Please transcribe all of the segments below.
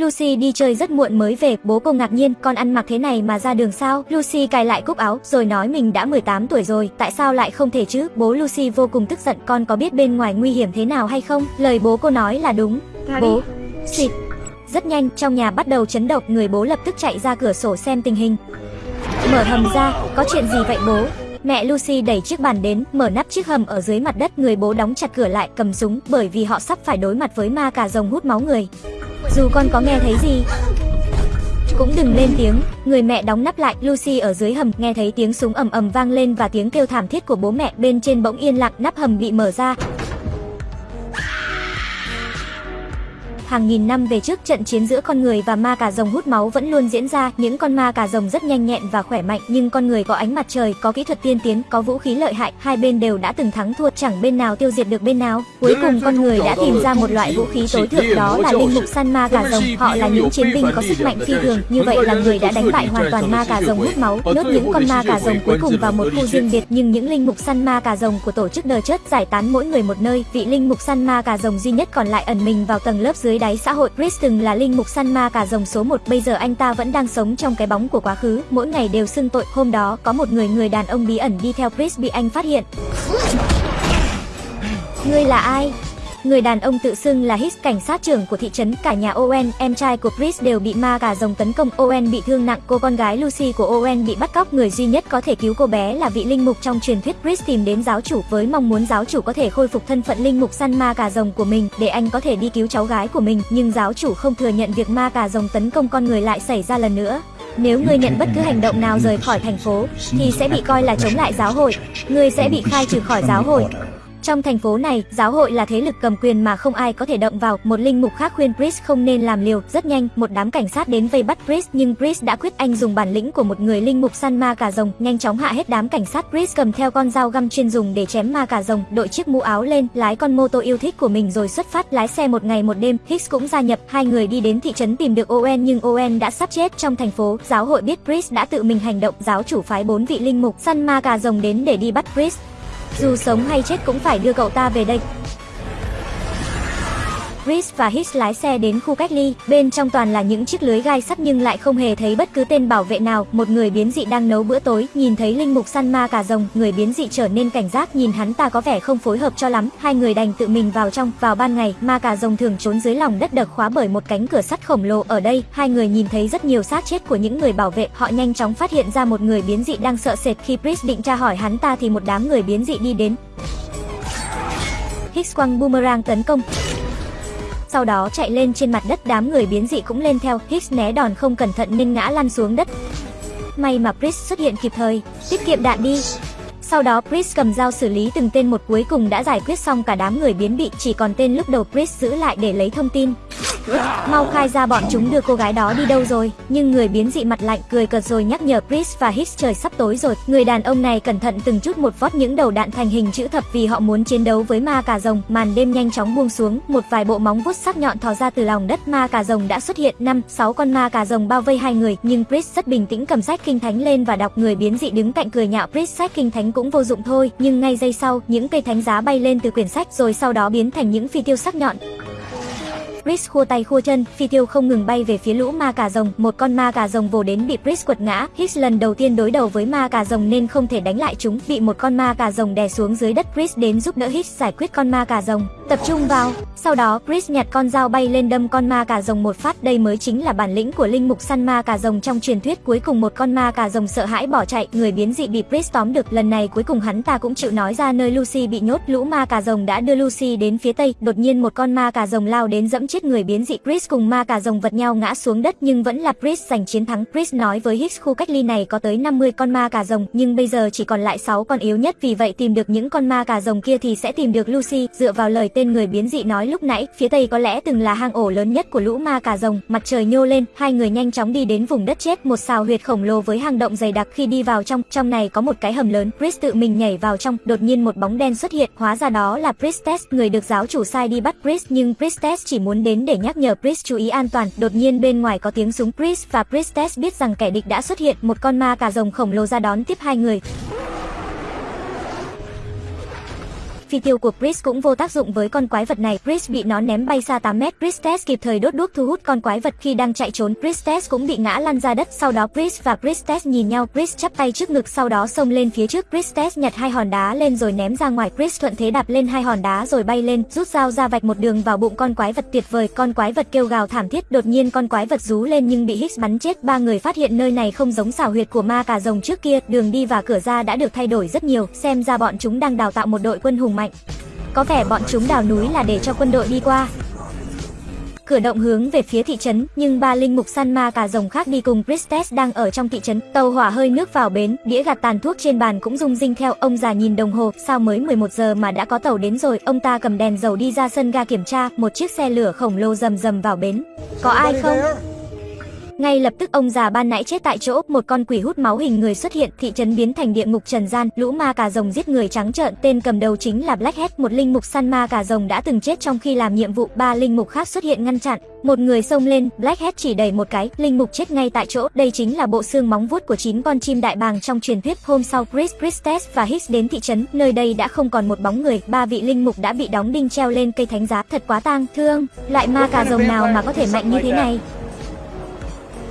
Lucy đi chơi rất muộn mới về, bố cô ngạc nhiên, con ăn mặc thế này mà ra đường sao? Lucy cài lại cúc áo, rồi nói mình đã 18 tuổi rồi, tại sao lại không thể chứ? Bố Lucy vô cùng tức giận, con có biết bên ngoài nguy hiểm thế nào hay không? Lời bố cô nói là đúng. Bố, xịt. Rất nhanh, trong nhà bắt đầu chấn động, người bố lập tức chạy ra cửa sổ xem tình hình. Mở hầm ra, có chuyện gì vậy bố? Mẹ Lucy đẩy chiếc bàn đến, mở nắp chiếc hầm ở dưới mặt đất, người bố đóng chặt cửa lại, cầm súng, bởi vì họ sắp phải đối mặt với ma cà rồng hút máu người. Dù con có nghe thấy gì, cũng đừng lên tiếng. Người mẹ đóng nắp lại, Lucy ở dưới hầm nghe thấy tiếng súng ầm ầm vang lên và tiếng kêu thảm thiết của bố mẹ bên trên bỗng yên lặng, nắp hầm bị mở ra. Hàng nghìn năm về trước, trận chiến giữa con người và ma cà rồng hút máu vẫn luôn diễn ra. Những con ma cà rồng rất nhanh nhẹn và khỏe mạnh, nhưng con người có ánh mặt trời, có kỹ thuật tiên tiến, có vũ khí lợi hại. Hai bên đều đã từng thắng thua, chẳng bên nào tiêu diệt được bên nào. Cuối cùng con người đã tìm ra một loại vũ khí tối thượng, đó là linh mục săn ma cà rồng. Họ là những chiến binh có sức mạnh phi thường, như vậy là người đã đánh bại hoàn toàn ma cà rồng hút máu, nhốt những con ma cà rồng cuối cùng vào một khu riêng biệt. Nhưng những linh mục săn ma cà rồng của tổ chức đờ chớt giải tán mỗi người một nơi. Vị linh mục săn ma cà rồng duy nhất còn lại ẩn mình vào tầng lớp dưới đáy xã hội. Chris từng là linh mục săn ma cả rồng số 1, bây giờ anh ta vẫn đang sống trong cái bóng của quá khứ, mỗi ngày đều xưng tội. Hôm đó, có một người người đàn ông bí ẩn đi theo Chris bị anh phát hiện. Ngươi là ai? Người đàn ông tự xưng là Hicks, cảnh sát trưởng của thị trấn, cả nhà Owen, em trai của Chris đều bị ma cà rồng tấn công. Owen bị thương nặng, cô con gái Lucy của Owen bị bắt cóc. Người duy nhất có thể cứu cô bé là vị linh mục trong truyền thuyết. Chris tìm đến giáo chủ với mong muốn giáo chủ có thể khôi phục thân phận linh mục săn ma cà rồng của mình để anh có thể đi cứu cháu gái của mình, nhưng giáo chủ không thừa nhận việc ma cà rồng tấn công con người lại xảy ra lần nữa. Nếu ngươi nhận bất cứ hành động nào rời khỏi thành phố, thì sẽ bị coi là chống lại giáo hội. Ngươi sẽ bị khai trừ khỏi giáo hội. Trong thành phố này, giáo hội là thế lực cầm quyền mà không ai có thể động vào. Một linh mục khác khuyên Chris không nên làm liều. Rất nhanh, một đám cảnh sát đến vây bắt Chris, nhưng Chris đã quyết anh dùng bản lĩnh của một người linh mục săn ma cà rồng, nhanh chóng hạ hết đám cảnh sát. Chris cầm theo con dao găm chuyên dùng để chém ma cà rồng, đội chiếc mũ áo lên, lái con mô tô yêu thích của mình rồi xuất phát lái xe một ngày một đêm. Hicks cũng gia nhập, hai người đi đến thị trấn tìm được Owen nhưng Owen đã sắp chết trong thành phố. Giáo hội biết Chris đã tự mình hành động, giáo chủ phái bốn vị linh mục săn ma cà rồng đến để đi bắt Chris. Dù sống hay chết cũng phải đưa cậu ta về đây. Chris và Hicks lái xe đến khu cách ly, bên trong toàn là những chiếc lưới gai sắt nhưng lại không hề thấy bất cứ tên bảo vệ nào. Một người biến dị đang nấu bữa tối, nhìn thấy linh mục săn ma cà rồng, người biến dị trở nên cảnh giác, nhìn hắn ta có vẻ không phối hợp cho lắm. Hai người đành tự mình vào trong. Vào ban ngày, ma cà rồng thường trốn dưới lòng đất được khóa bởi một cánh cửa sắt khổng lồ. Ở đây, hai người nhìn thấy rất nhiều xác chết của những người bảo vệ. Họ nhanh chóng phát hiện ra một người biến dị đang sợ sệt. Khi Chris định tra hỏi hắn ta thì một đám người biến dị đi đến. Hicks quăng boomerang tấn công sau đó chạy lên trên mặt đất đám người biến dị cũng lên theo, Hicks né đòn không cẩn thận nên ngã lăn xuống đất. May mà Chris xuất hiện kịp thời, tiết kiệm đạn đi. Sau đó Chris cầm dao xử lý từng tên một cuối cùng đã giải quyết xong cả đám người biến bị, chỉ còn tên lúc đầu Chris giữ lại để lấy thông tin. Mau khai ra bọn chúng đưa cô gái đó đi đâu rồi? Nhưng người biến dị mặt lạnh cười cợt rồi nhắc nhở Chris và Hicks trời sắp tối rồi. Người đàn ông này cẩn thận từng chút một vót những đầu đạn thành hình chữ thập vì họ muốn chiến đấu với ma cà rồng. Màn đêm nhanh chóng buông xuống, Một vài bộ móng vuốt sắc nhọn thò ra từ lòng đất. Ma cà rồng đã xuất hiện năm, sáu con ma cà rồng bao vây hai người, Nhưng Chris rất bình tĩnh cầm sách kinh thánh lên và đọc. Người biến dị đứng cạnh cười nhạo Chris, sách kinh thánh cũng vô dụng thôi, Nhưng ngay giây sau, những cây thánh giá bay lên từ quyển sách rồi sau đó biến thành những phi tiêu sắc nhọn. Chris khua tay khua chân, phi tiêu không ngừng bay về phía lũ ma cà rồng, một con ma cà rồng vồ đến bị Chris quật ngã. Hicks lần đầu tiên đối đầu với ma cà rồng nên không thể đánh lại chúng, bị một con ma cà rồng đè xuống dưới đất. Chris đến giúp đỡ Hicks giải quyết con ma cà rồng. Tập trung vào. Sau đó, Chris nhặt con dao bay lên đâm con ma cà rồng một phát. Đây mới chính là bản lĩnh của linh mục săn ma cà rồng trong truyền thuyết. Cuối cùng một con ma cà rồng sợ hãi bỏ chạy, người biến dị bị Chris tóm được. Lần này cuối cùng hắn ta cũng chịu nói ra nơi Lucy bị nhốt. Lũ ma cà rồng đã đưa Lucy đến phía tây. Đột nhiên một con ma cà rồng lao đến dẫm chết người biến dị Chris cùng ma cà rồng vật nhau ngã xuống đất nhưng vẫn là Chris giành chiến thắng. Chris nói với Hicks khu cách ly này có tới 50 con ma cà rồng nhưng bây giờ chỉ còn lại 6 con yếu nhất vì vậy tìm được những con ma cà rồng kia thì sẽ tìm được Lucy. Dựa vào lời tên người biến dị nói lúc nãy, phía tây có lẽ từng là hang ổ lớn nhất của lũ ma cà rồng. Mặt trời nhô lên, hai người nhanh chóng đi đến vùng đất chết, một xào huyệt khổng lồ với hang động dày đặc khi đi vào trong, trong này có một cái hầm lớn. Chris tự mình nhảy vào trong, đột nhiên một bóng đen xuất hiện, hóa ra đó là Priestess, người được giáo chủ sai đi bắt Chris nhưng Priestess chỉ muốn đến để nhắc nhở Chris chú ý an toàn. Đột nhiên bên ngoài có tiếng súng Chris và Priestess biết rằng kẻ địch đã xuất hiện, một con ma cà rồng khổng lồ ra đón tiếp hai người. Phi tiêu của Chris cũng vô tác dụng với con quái vật này. Chris bị nó ném bay xa 8 mét. Chris Priestess kịp thời đốt đuốc thu hút con quái vật khi đang chạy trốn. Chris Priestess cũng bị ngã lăn ra đất. Sau đó Chris và Chris Priestess nhìn nhau. Chris chắp tay trước ngực sau đó xông lên phía trước. Chris Priestess nhặt hai hòn đá lên rồi ném ra ngoài. Chris thuận thế đạp lên hai hòn đá rồi bay lên, rút dao ra vạch một đường vào bụng con quái vật tuyệt vời. Con quái vật kêu gào thảm thiết. Đột nhiên con quái vật rú lên nhưng bị Hicks bắn chết. Ba người phát hiện nơi này không giống xảo huyệt của ma cà rồng trước kia. Đường đi và cửa ra đã được thay đổi rất nhiều. Xem ra bọn chúng đang đào tạo một đội quân hùng mạnh. Có vẻ bọn chúng đào núi là để cho quân đội đi qua. Cửa động hướng về phía thị trấn, nhưng ba linh mục săn ma cả rồng khác đi cùng Priestess đang ở trong thị trấn. Tàu hỏa hơi nước vào bến, đĩa gạt tàn thuốc trên bàn cũng rung rinh theo. Ông già nhìn đồng hồ, sao mới 11 giờ mà đã có tàu đến rồi. Ông ta cầm đèn dầu đi ra sân ga kiểm tra, một chiếc xe lửa khổng lồ rầm rầm vào bến. Có ai không? Ngay lập tức ông già ban nãy chết tại chỗ, một con quỷ hút máu hình người xuất hiện, thị trấn biến thành địa ngục trần gian, lũ ma cà rồng giết người trắng trợn, tên cầm đầu chính là Blackhead, một linh mục săn ma cà rồng đã từng chết trong khi làm nhiệm vụ, ba linh mục khác xuất hiện ngăn chặn. Một người xông lên, Blackhead chỉ đẩy một cái, linh mục chết ngay tại chỗ. Đây chính là bộ xương móng vuốt của chín con chim đại bàng trong truyền thuyết. Hôm sau, Chris, Christes và Hicks đến thị trấn, nơi đây đã không còn một bóng người, ba vị linh mục đã bị đóng đinh treo lên cây thánh giá, thật quá tang thương. Loại ma cà rồng nào mà có thể mạnh như thế này?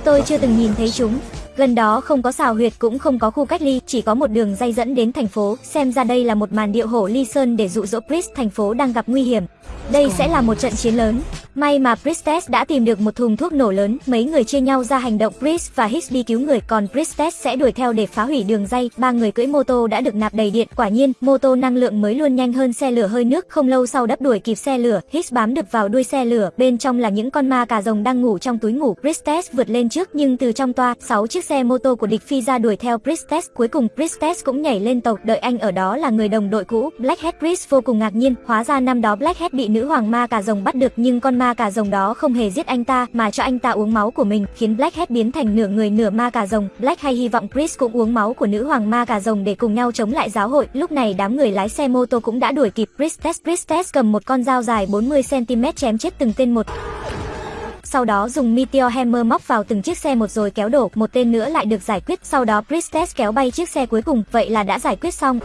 Tôi chưa từng nhìn thấy chúng. Gần đó không có xào huyệt cũng không có khu cách ly, chỉ có một đường dây dẫn đến thành phố. Xem ra đây là một màn điệu hổ ly sơn để dụ dỗ Priest thành phố đang gặp nguy hiểm. Đây sẽ là một trận chiến lớn. May mà Priestess đã tìm được một thùng thuốc nổ lớn, mấy người chia nhau ra hành động Priest và Hicks đi cứu người, còn Priestess sẽ đuổi theo để phá hủy đường dây. Ba người cưỡi mô tô đã được nạp đầy điện, quả nhiên, mô tô năng lượng mới luôn nhanh hơn xe lửa hơi nước, không lâu sau đắp đuổi kịp xe lửa. Hicks bám được vào đuôi xe lửa, bên trong là những con ma cà rồng đang ngủ trong túi ngủ. Priestess vượt lên trước nhưng từ trong toa, sáu chiếc xe mô tô của địch phi ra đuổi theo Priestess. Cuối cùng Priestess cũng nhảy lên tàu, đợi anh ở đó là người đồng đội cũ. Blackhead Priest vô cùng ngạc nhiên, hóa ra năm đó Blackhead bị nữ hoàng ma cà rồng bắt được nhưng con ma cà rồng đó không hề giết anh ta mà cho anh ta uống máu của mình, khiến Blackhead biến thành nửa người nửa ma cà rồng. Black hay hy vọng Chris cũng uống máu của nữ hoàng ma cà rồng để cùng nhau chống lại giáo hội. Lúc này đám người lái xe mô tô cũng đã đuổi kịp Priestess. Priestess cầm một con dao dài 40 cm chém chết từng tên một sau đó dùng Meteor Hammer móc vào từng chiếc xe một rồi kéo đổ, một tên nữa lại được giải quyết, sau đó Priestess kéo bay chiếc xe cuối cùng, vậy là đã giải quyết xong.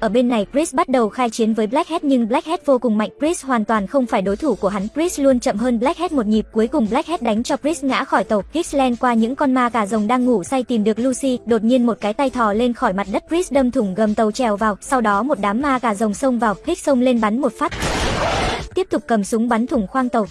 Ở bên này, Chris bắt đầu khai chiến với Blackhead nhưng Blackhead vô cùng mạnh, Chris hoàn toàn không phải đối thủ của hắn. Chris luôn chậm hơn Blackhead một nhịp, cuối cùng Blackhead đánh cho Chris ngã khỏi tàu. Chris len qua những con ma cà rồng đang ngủ say tìm được Lucy, đột nhiên một cái tay thò lên khỏi mặt đất, Chris đâm thủng gầm tàu trèo vào, sau đó một đám ma cà rồng xông vào, Hicks xông lên bắn một phát. Tiếp tục cầm súng bắn thủng khoang tàu.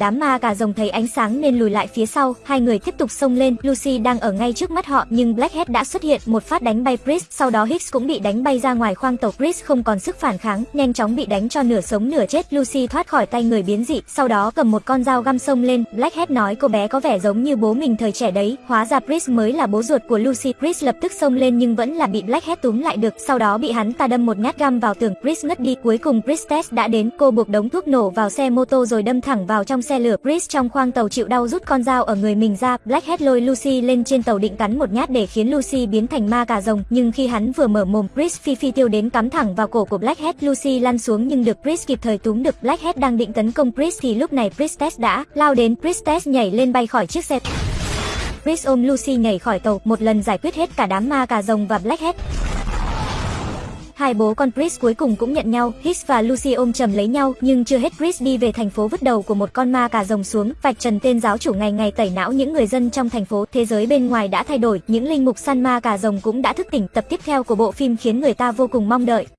Đám ma cà rồng thấy ánh sáng nên lùi lại phía sau, hai người tiếp tục xông lên. Lucy đang ở ngay trước mắt họ nhưng Blackhead đã xuất hiện, một phát đánh bay Chris sau đó Hicks cũng bị đánh bay ra ngoài khoang tàu. Chris không còn sức phản kháng, nhanh chóng bị đánh cho nửa sống nửa chết. Lucy thoát khỏi tay người biến dị, sau đó cầm một con dao găm xông lên. Blackhead nói cô bé có vẻ giống như bố mình thời trẻ đấy, hóa ra Chris mới là bố ruột của Lucy. Chris lập tức xông lên nhưng vẫn là bị Blackhead túm lại được, sau đó bị hắn ta đâm một nhát găm vào tường. Chris ngất đi, cuối cùng Chris Tess đã đến, cô buộc đống thuốc nổ vào xe mô tô rồi đâm thẳng vào trong xe lửa. Chris trong khoang tàu chịu đau rút con dao ở người mình ra, Blackhead lôi Lucy lên trên tàu định cắn một nhát để khiến Lucy biến thành ma cà rồng, nhưng khi hắn vừa mở mồm, Chris phi phi tiêu đến cắm thẳng vào cổ của Blackhead, Lucy lăn xuống nhưng được Chris kịp thời túm được. Blackhead đang định tấn công Chris thì lúc này Priestess đã lao đến, Priestess nhảy lên bay khỏi chiếc xe. Chris ôm Lucy nhảy khỏi tàu, một lần giải quyết hết cả đám ma cà rồng và Blackhead. Hai bố con Chris cuối cùng cũng nhận nhau, Hicks và Lucy ôm chầm lấy nhau, nhưng chưa hết Chris đi về thành phố vứt đầu của một con ma cà rồng xuống, vạch trần tên giáo chủ ngày ngày tẩy não những người dân trong thành phố. Thế giới bên ngoài đã thay đổi, những linh mục săn ma cà rồng cũng đã thức tỉnh. Tập tiếp theo của bộ phim khiến người ta vô cùng mong đợi.